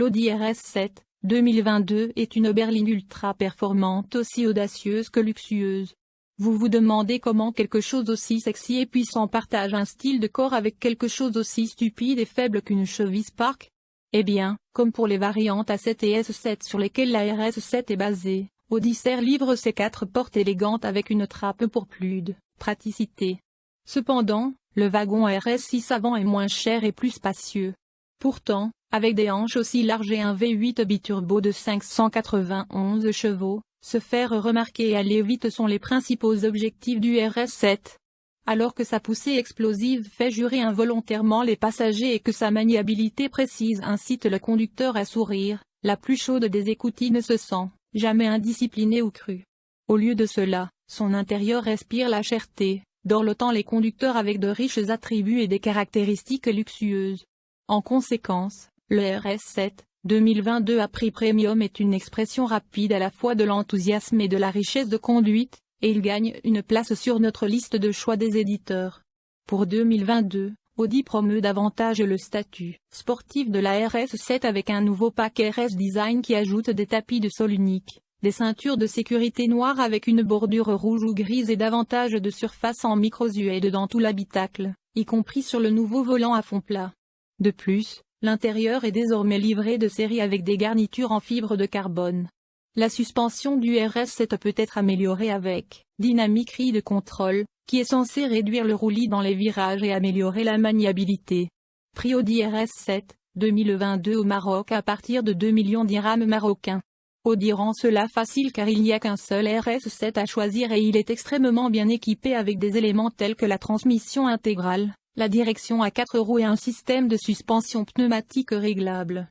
L'Audi RS7, 2022 est une berline ultra performante aussi audacieuse que luxueuse. Vous vous demandez comment quelque chose aussi sexy et puissant partage un style de corps avec quelque chose aussi stupide et faible qu'une cheville Spark? Eh bien, comme pour les variantes A7 et S7 sur lesquelles la RS7 est basée, Odyssey livre ses quatre portes élégantes avec une trappe pour plus de praticité. Cependant, le wagon RS6 avant est moins cher et plus spacieux. Pourtant, avec des hanches aussi larges et un V8 biturbo de 591 chevaux, se faire remarquer et aller vite sont les principaux objectifs du RS7. Alors que sa poussée explosive fait jurer involontairement les passagers et que sa maniabilité précise incite le conducteur à sourire, la plus chaude des écoutilles ne se sent jamais indisciplinée ou crue. Au lieu de cela, son intérieur respire la cherté, dorlotant les conducteurs avec de riches attributs et des caractéristiques luxueuses. En conséquence, le RS7, 2022 à prix premium est une expression rapide à la fois de l'enthousiasme et de la richesse de conduite, et il gagne une place sur notre liste de choix des éditeurs. Pour 2022, Audi promeut davantage le statut sportif de la RS7 avec un nouveau pack RS Design qui ajoute des tapis de sol uniques, des ceintures de sécurité noires avec une bordure rouge ou grise et davantage de surface en micro-suède dans tout l'habitacle, y compris sur le nouveau volant à fond plat. De plus, L'intérieur est désormais livré de série avec des garnitures en fibre de carbone. La suspension du RS7 peut être améliorée avec Dynamic Ride Control, qui est censé réduire le roulis dans les virages et améliorer la maniabilité. Prix Audi RS7, 2022 au Maroc à partir de 2 millions d'irhams marocains. Audi rend cela facile car il n'y a qu'un seul RS7 à choisir et il est extrêmement bien équipé avec des éléments tels que la transmission intégrale, la direction à 4 roues et un système de suspension pneumatique réglable.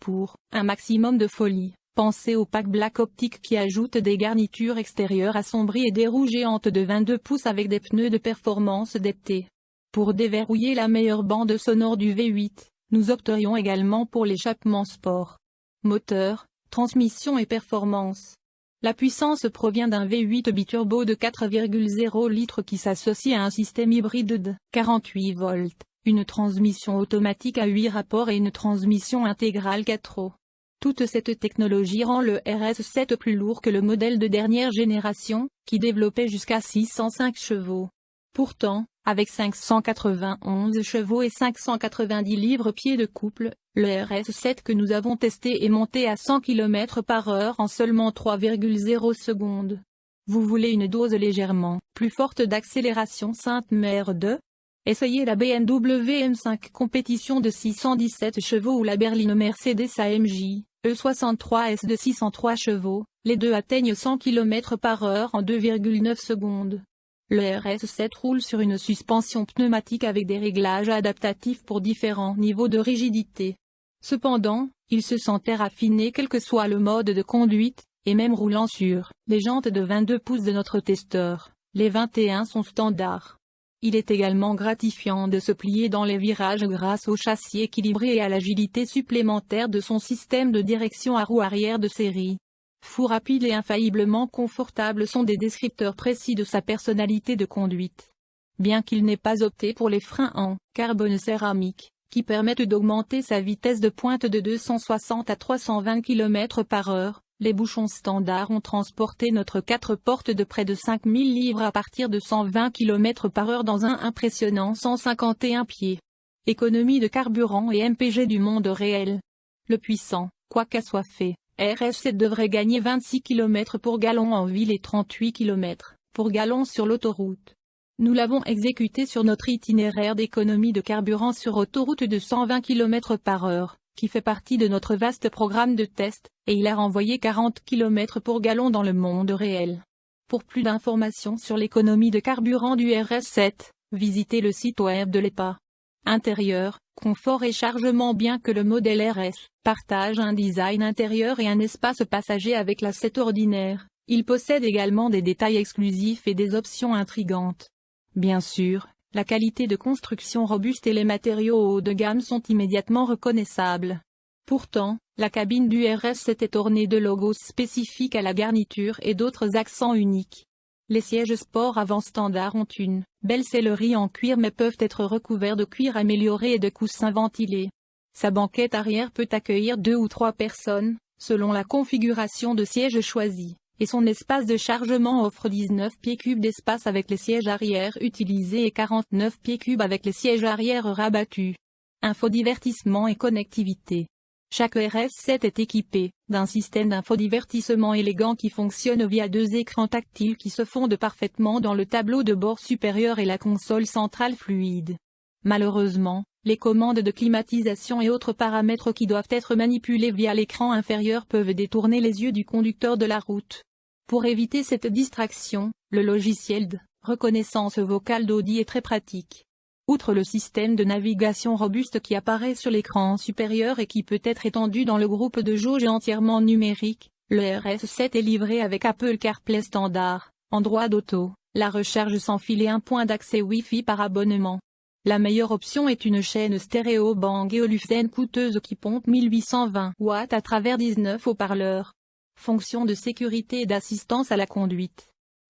Pour un maximum de folie, pensez au pack Black Optic qui ajoute des garnitures extérieures assombries et des roues géantes de 22 pouces avec des pneus de performance d'été. Pour déverrouiller la meilleure bande sonore du V8, nous opterions également pour l'échappement sport. Moteur, transmission et performance. La puissance provient d'un V8 biturbo de 4,0 litres qui s'associe à un système hybride de 48 volts, une transmission automatique à 8 rapports et une transmission intégrale 4 roues. Toute cette technologie rend le RS7 plus lourd que le modèle de dernière génération, qui développait jusqu'à 605 chevaux. Pourtant, avec 591 chevaux et 590 livres-pieds de couple, le RS7 que nous avons testé est monté à 100 km par heure en seulement 3,0 secondes. Vous voulez une dose légèrement plus forte d'accélération Sainte-Mère 2 Essayez la BMW M5 compétition de 617 chevaux ou la berline Mercedes AMG E63S de 603 chevaux, les deux atteignent 100 km par heure en 2,9 secondes. Le RS7 roule sur une suspension pneumatique avec des réglages adaptatifs pour différents niveaux de rigidité. Cependant, il se sentait raffiné quel que soit le mode de conduite, et même roulant sur les jantes de 22 pouces de notre testeur, les 21 sont standards. Il est également gratifiant de se plier dans les virages grâce au châssis équilibré et à l'agilité supplémentaire de son système de direction à roue arrière de série. Fou rapide et infailliblement confortable sont des descripteurs précis de sa personnalité de conduite. Bien qu'il n'ait pas opté pour les freins en carbone céramique, qui permettent d'augmenter sa vitesse de pointe de 260 à 320 km par heure, les bouchons standards ont transporté notre 4 portes de près de 5000 livres à partir de 120 km par heure dans un impressionnant 151 pieds. Économie de carburant et MPG du monde réel. Le puissant, quoi qu'à soit fait, RS7 devrait gagner 26 km pour gallon en ville et 38 km pour gallon sur l'autoroute. Nous l'avons exécuté sur notre itinéraire d'économie de carburant sur autoroute de 120 km par heure, qui fait partie de notre vaste programme de test, et il a renvoyé 40 km pour gallon dans le monde réel. Pour plus d'informations sur l'économie de carburant du RS7, visitez le site web de l'EPA. Intérieur, confort et chargement Bien que le modèle RS partage un design intérieur et un espace passager avec la 7 ordinaire, il possède également des détails exclusifs et des options intrigantes. Bien sûr, la qualité de construction robuste et les matériaux haut de gamme sont immédiatement reconnaissables. Pourtant, la cabine du RS était ornée de logos spécifiques à la garniture et d'autres accents uniques. Les sièges sport avant standard ont une belle sellerie en cuir mais peuvent être recouverts de cuir amélioré et de coussins ventilés. Sa banquette arrière peut accueillir deux ou trois personnes, selon la configuration de siège choisie, et son espace de chargement offre 19 pieds cubes d'espace avec les sièges arrière utilisés et 49 pieds cubes avec les sièges arrière rabattus. Infodivertissement et connectivité. Chaque RS7 est équipé d'un système d'infodivertissement élégant qui fonctionne via deux écrans tactiles qui se fondent parfaitement dans le tableau de bord supérieur et la console centrale fluide. Malheureusement, les commandes de climatisation et autres paramètres qui doivent être manipulés via l'écran inférieur peuvent détourner les yeux du conducteur de la route. Pour éviter cette distraction, le logiciel de reconnaissance vocale d'Audi est très pratique. Outre le système de navigation robuste qui apparaît sur l'écran supérieur et qui peut être étendu dans le groupe de jauge entièrement numérique, le RS7 est livré avec Apple CarPlay standard, en droit d'auto, la recharge sans fil et un point d'accès Wi-Fi par abonnement. La meilleure option est une chaîne stéréo Bang Olufsen coûteuse qui pompe 1820 watts à travers 19 haut-parleurs. Fonction de sécurité et d'assistance à la conduite.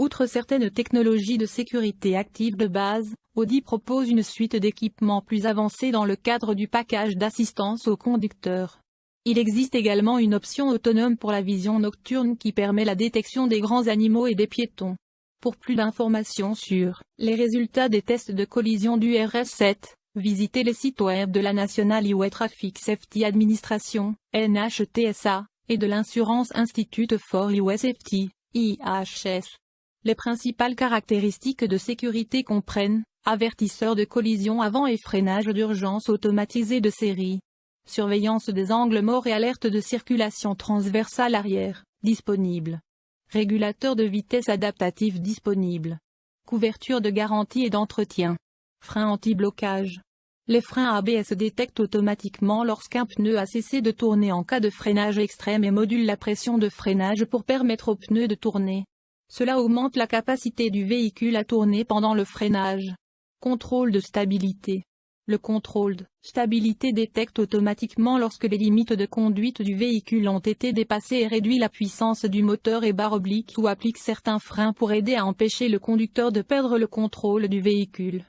Outre certaines technologies de sécurité active de base, Audi propose une suite d'équipements plus avancés dans le cadre du package d'assistance au conducteur. Il existe également une option autonome pour la vision nocturne qui permet la détection des grands animaux et des piétons. Pour plus d'informations sur les résultats des tests de collision du RS7, visitez les sites web de la National Highway Traffic Safety Administration, NHTSA, et de l'Insurance Institute for Highway Safety, IHS. Les principales caractéristiques de sécurité comprennent, avertisseur de collision avant et freinage d'urgence automatisé de série. Surveillance des angles morts et alerte de circulation transversale arrière, disponible. Régulateur de vitesse adaptatif disponible. Couverture de garantie et d'entretien. Frein anti-blocage. Les freins ABS détectent automatiquement lorsqu'un pneu a cessé de tourner en cas de freinage extrême et modulent la pression de freinage pour permettre au pneu de tourner. Cela augmente la capacité du véhicule à tourner pendant le freinage. Contrôle de stabilité. Le contrôle de stabilité détecte automatiquement lorsque les limites de conduite du véhicule ont été dépassées et réduit la puissance du moteur et barre oblique ou applique certains freins pour aider à empêcher le conducteur de perdre le contrôle du véhicule.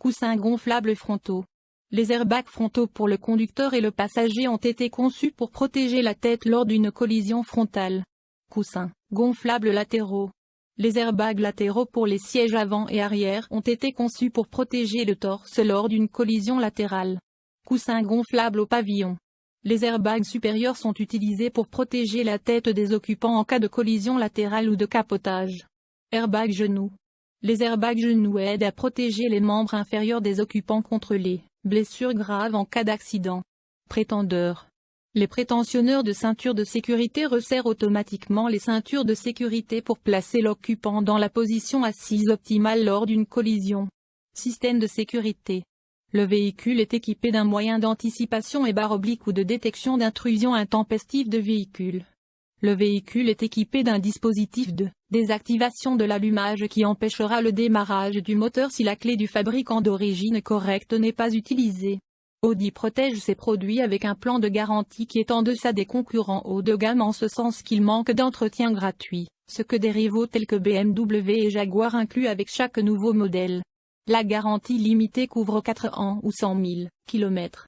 Coussins gonflables frontaux. Les airbags frontaux pour le conducteur et le passager ont été conçus pour protéger la tête lors d'une collision frontale. Coussins gonflables latéraux. Les airbags latéraux pour les sièges avant et arrière ont été conçus pour protéger le torse lors d'une collision latérale. Coussins gonflables au pavillon. Les airbags supérieurs sont utilisés pour protéger la tête des occupants en cas de collision latérale ou de capotage. Airbag genoux. Les airbags genoux aident à protéger les membres inférieurs des occupants contre les blessures graves en cas d'accident. Prétendeur. Les prétentionneurs de ceintures de sécurité resserrent automatiquement les ceintures de sécurité pour placer l'occupant dans la position assise optimale lors d'une collision. Système de sécurité. Le véhicule est équipé d'un moyen d'anticipation et barre oblique ou de détection d'intrusion intempestive de véhicule. Le véhicule est équipé d'un dispositif de désactivation de l'allumage qui empêchera le démarrage du moteur si la clé du fabricant d'origine correcte n'est pas utilisée. Audi protège ses produits avec un plan de garantie qui est en deçà des concurrents haut de gamme en ce sens qu'il manque d'entretien gratuit, ce que des rivaux tels que BMW et Jaguar incluent avec chaque nouveau modèle. La garantie limitée couvre 4 ans ou 100 000 km.